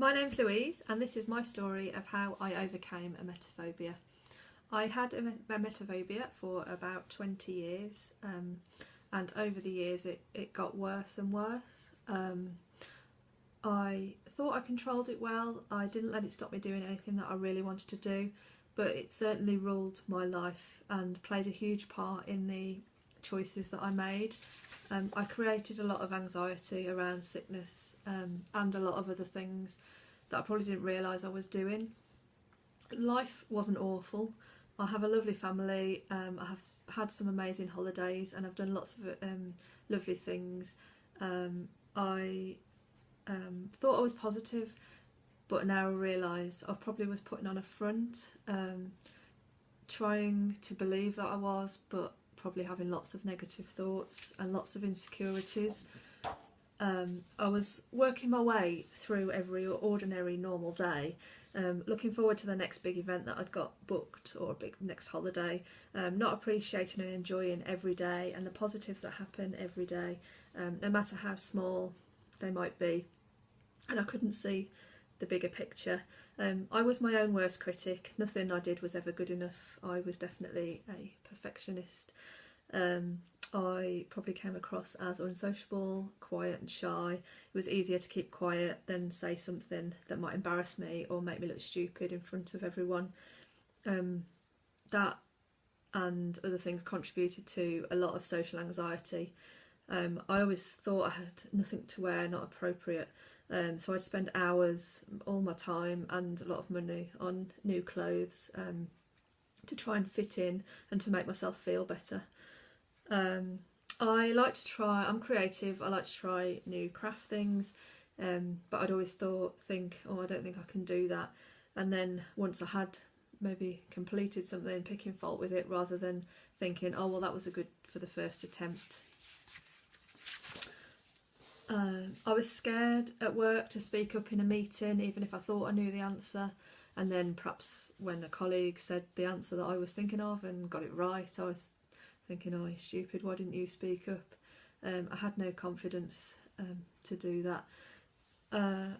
My name's Louise and this is my story of how I overcame emetophobia. I had emetophobia for about 20 years um, and over the years it, it got worse and worse. Um, I thought I controlled it well, I didn't let it stop me doing anything that I really wanted to do but it certainly ruled my life and played a huge part in the choices that I made. Um, I created a lot of anxiety around sickness um, and a lot of other things that I probably didn't realise I was doing. Life wasn't awful. I have a lovely family, um, I have had some amazing holidays and I've done lots of um, lovely things. Um, I um, thought I was positive but now I realise I probably was putting on a front, trying to believe that I was but probably having lots of negative thoughts and lots of insecurities. Um, I was working my way through every ordinary normal day, um, looking forward to the next big event that I'd got booked or a big next holiday, um, not appreciating and enjoying every day and the positives that happen every day, um, no matter how small they might be. And I couldn't see the bigger picture. Um, I was my own worst critic. Nothing I did was ever good enough. I was definitely a perfectionist. Um, I probably came across as unsociable, quiet and shy. It was easier to keep quiet than say something that might embarrass me or make me look stupid in front of everyone. Um, that and other things contributed to a lot of social anxiety. Um, I always thought I had nothing to wear, not appropriate. Um, so I'd spend hours, all my time and a lot of money on new clothes um, to try and fit in and to make myself feel better. Um, I like to try, I'm creative, I like to try new craft things, um, but I'd always thought, think, oh, I don't think I can do that. And then once I had maybe completed something, picking fault with it rather than thinking, oh, well, that was a good for the first attempt. Uh, I was scared at work to speak up in a meeting, even if I thought I knew the answer. And then perhaps when a colleague said the answer that I was thinking of and got it right, I was thinking, oh, stupid, why didn't you speak up? Um, I had no confidence um, to do that. Uh,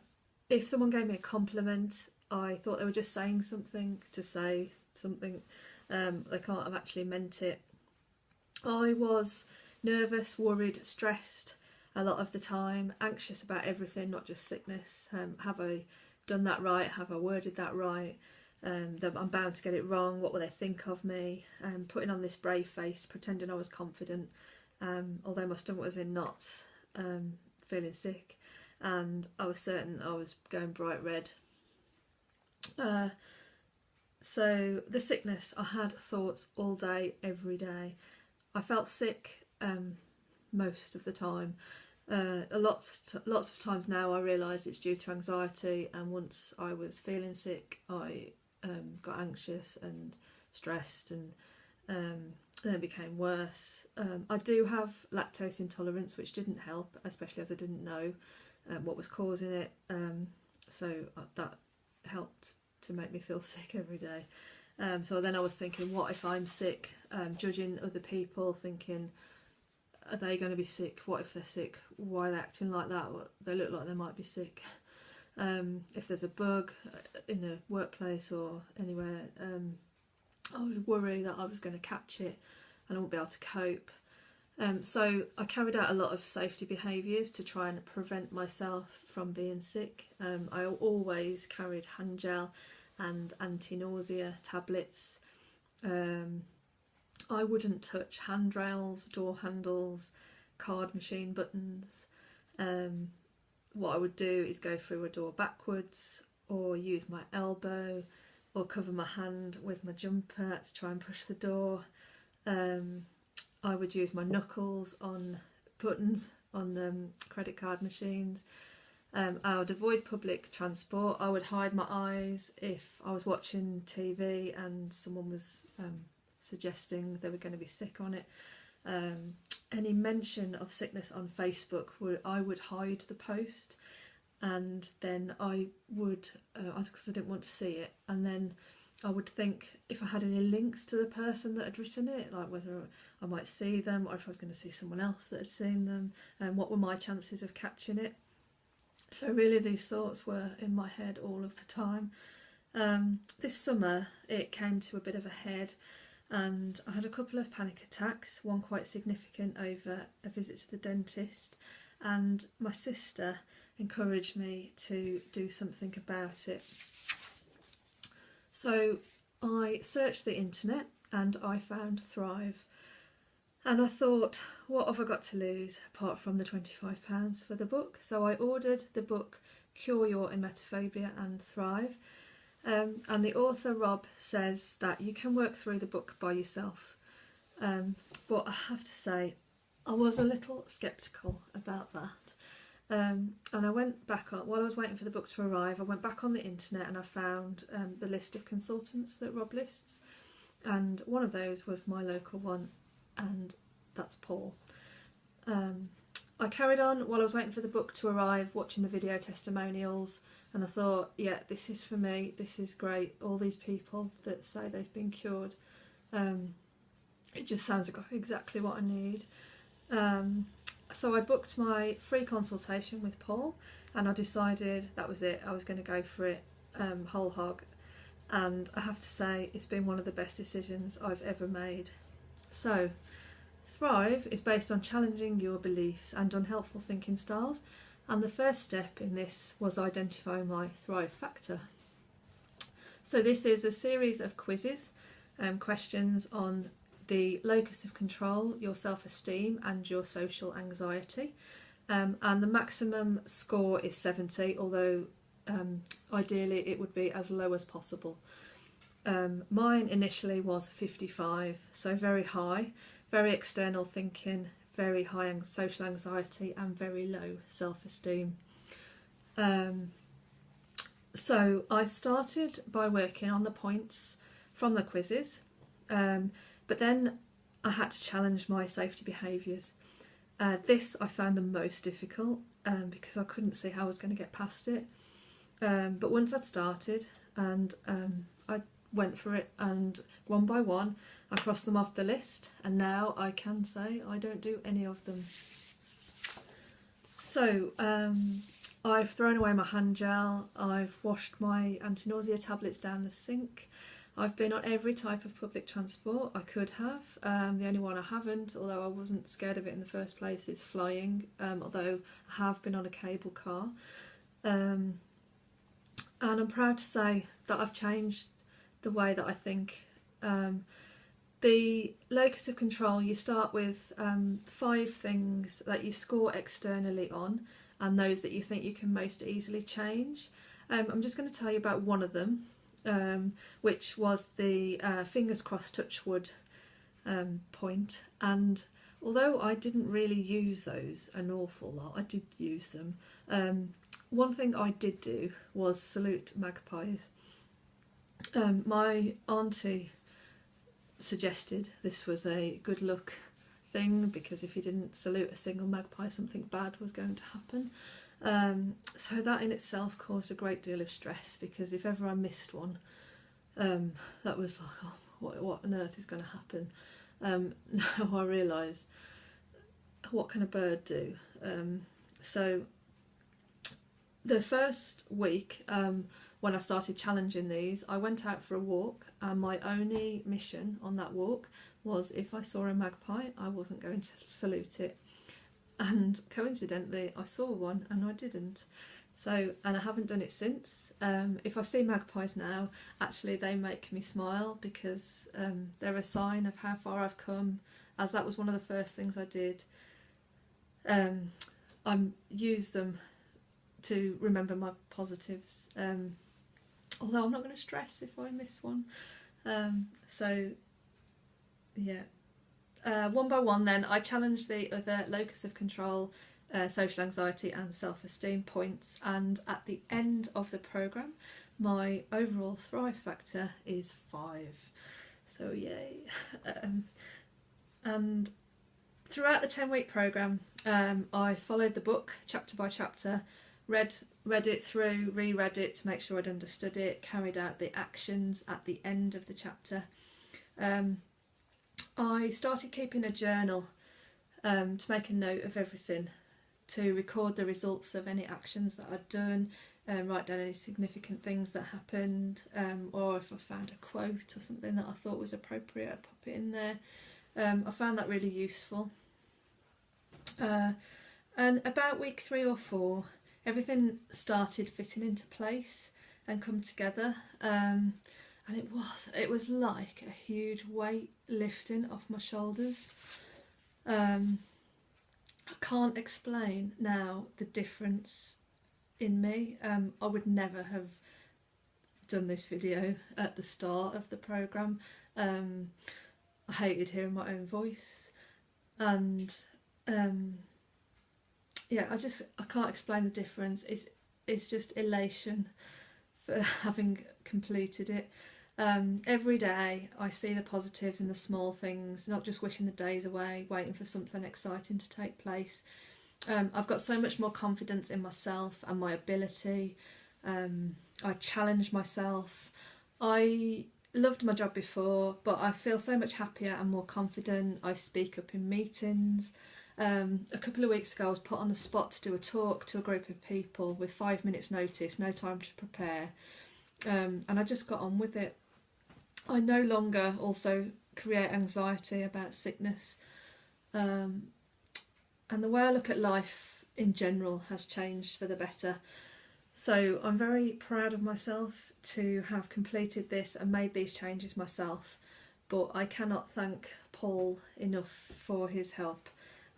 if someone gave me a compliment, I thought they were just saying something to say something. Um, they can't have actually meant it. I was nervous, worried, stressed a lot of the time, anxious about everything, not just sickness. Um, have I done that right? Have I worded that right? Um, I'm bound to get it wrong. What will they think of me? Um, putting on this brave face, pretending I was confident, um, although my stomach was in knots, um, feeling sick, and I was certain I was going bright red. Uh, so the sickness, I had thoughts all day, every day. I felt sick um, most of the time. Uh, a lot, lots of times now I realise it's due to anxiety and once I was feeling sick I um, got anxious and stressed and um, then became worse. Um, I do have lactose intolerance which didn't help especially as I didn't know um, what was causing it um, so uh, that helped to make me feel sick every day. Um, so then I was thinking what if I'm sick, um, judging other people, thinking are they going to be sick? What if they're sick? Why are they acting like that? What, They look like they might be sick. Um, if there's a bug uh, in a workplace or anywhere, um, I would worry that I was going to catch it and I won't be able to cope. Um, so I carried out a lot of safety behaviours to try and prevent myself from being sick. Um, I always carried hand gel and anti-nausea tablets. Um, I wouldn't touch handrails, door handles, card machine buttons. Um, what I would do is go through a door backwards or use my elbow or cover my hand with my jumper to try and push the door. Um, I would use my knuckles on buttons on um, credit card machines. Um, I would avoid public transport. I would hide my eyes if I was watching TV and someone was um, suggesting they were going to be sick on it. Um, any mention of sickness on Facebook, would I would hide the post and then I would, because uh, I didn't want to see it, and then I would think if I had any links to the person that had written it, like whether I might see them or if I was going to see someone else that had seen them, and what were my chances of catching it. So, really, these thoughts were in my head all of the time. Um, this summer, it came to a bit of a head, and I had a couple of panic attacks, one quite significant over a visit to the dentist, and my sister encouraged me to do something about it. So, I searched the internet and I found Thrive. And I thought, what have I got to lose apart from the £25 for the book? So I ordered the book Cure Your Emetophobia and Thrive. Um, and the author, Rob, says that you can work through the book by yourself. Um, but I have to say, I was a little sceptical about that. Um, and I went back on, while I was waiting for the book to arrive, I went back on the internet and I found um, the list of consultants that Rob lists. And one of those was my local one, and that's Paul. Um, I carried on while I was waiting for the book to arrive, watching the video testimonials, and I thought, yeah, this is for me. This is great. All these people that say they've been cured. Um, it just sounds like exactly what I need. Um, so I booked my free consultation with Paul, and I decided that was it. I was going to go for it um, whole hog, and I have to say it's been one of the best decisions I've ever made. So, Thrive is based on challenging your beliefs and unhelpful thinking styles, and the first step in this was identify my Thrive factor. So, this is a series of quizzes, um, questions on the locus of control, your self esteem, and your social anxiety. Um, and the maximum score is 70, although um, ideally it would be as low as possible. Um, mine initially was 55, so very high, very external thinking, very high social anxiety, and very low self esteem. Um, so I started by working on the points from the quizzes, um, but then I had to challenge my safety behaviours. Uh, this I found the most difficult um, because I couldn't see how I was going to get past it. Um, but once I'd started and um, went for it, and one by one I crossed them off the list, and now I can say I don't do any of them. So um, I've thrown away my hand gel, I've washed my anti nausea tablets down the sink. I've been on every type of public transport I could have. Um, the only one I haven't, although I wasn't scared of it in the first place, is flying. Um, although I have been on a cable car. Um, and I'm proud to say that I've changed the way that I think. Um, the locus of control, you start with um, five things that you score externally on, and those that you think you can most easily change. Um, I'm just going to tell you about one of them, um, which was the uh, fingers crossed touch wood um, point. And although I didn't really use those an awful lot, I did use them. Um, one thing I did do was salute magpies. Um, my auntie suggested this was a good luck thing because if you didn't salute a single magpie, something bad was going to happen. Um, so that in itself caused a great deal of stress because if ever I missed one, um, that was like, oh, what, what on earth is going to happen? Um, now I realise what can a bird do? Um, so the first week um, when I started challenging these, I went out for a walk, and my only mission on that walk was if I saw a magpie, I wasn't going to salute it. And coincidentally, I saw one and I didn't. So, and I haven't done it since. Um, if I see magpies now, actually, they make me smile because um, they're a sign of how far I've come, as that was one of the first things I did. Um, I use them to remember my positives. Um, although I'm not going to stress if I miss one. Um, so, yeah. Uh, one by one, then, I challenged the other locus of control, uh, social anxiety, and self esteem points. And at the end of the programme, my overall Thrive factor is five. So, yay. Um, and throughout the 10 week programme, um, I followed the book chapter by chapter read read it through, reread it to make sure I'd understood it, carried out the actions at the end of the chapter. Um, I started keeping a journal um, to make a note of everything to record the results of any actions that I'd done, um, write down any significant things that happened, um, or if I found a quote or something that I thought was appropriate, I'd pop it in there. Um, I found that really useful. Uh, and about week three or four, everything started fitting into place and come together. Um, and it was it was like a huge weight lifting off my shoulders. Um, I can't explain now the difference in me. Um, I would never have done this video at the start of the program. Um, I hated hearing my own voice, and um, yeah, I just I can't explain the difference. It's it's just elation for having completed it. Um, every day I see the positives in the small things, not just wishing the days away, waiting for something exciting to take place. Um, I've got so much more confidence in myself and my ability. Um, I challenge myself. I loved my job before, but I feel so much happier and more confident. I speak up in meetings. Um, a couple of weeks ago, I was put on the spot to do a talk to a group of people with five minutes' notice, no time to prepare, um, and I just got on with it. I no longer also create anxiety about sickness. Um, and the way I look at life in general has changed for the better. So I'm very proud of myself to have completed this and made these changes myself. But I cannot thank Paul enough for his help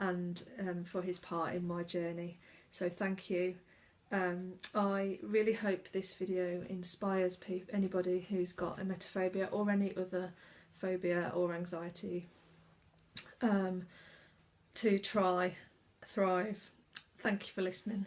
and um, for his part in my journey. So thank you. Um, I really hope this video inspires anybody who's got emetophobia or any other phobia or anxiety um, to try thrive. Thank you for listening.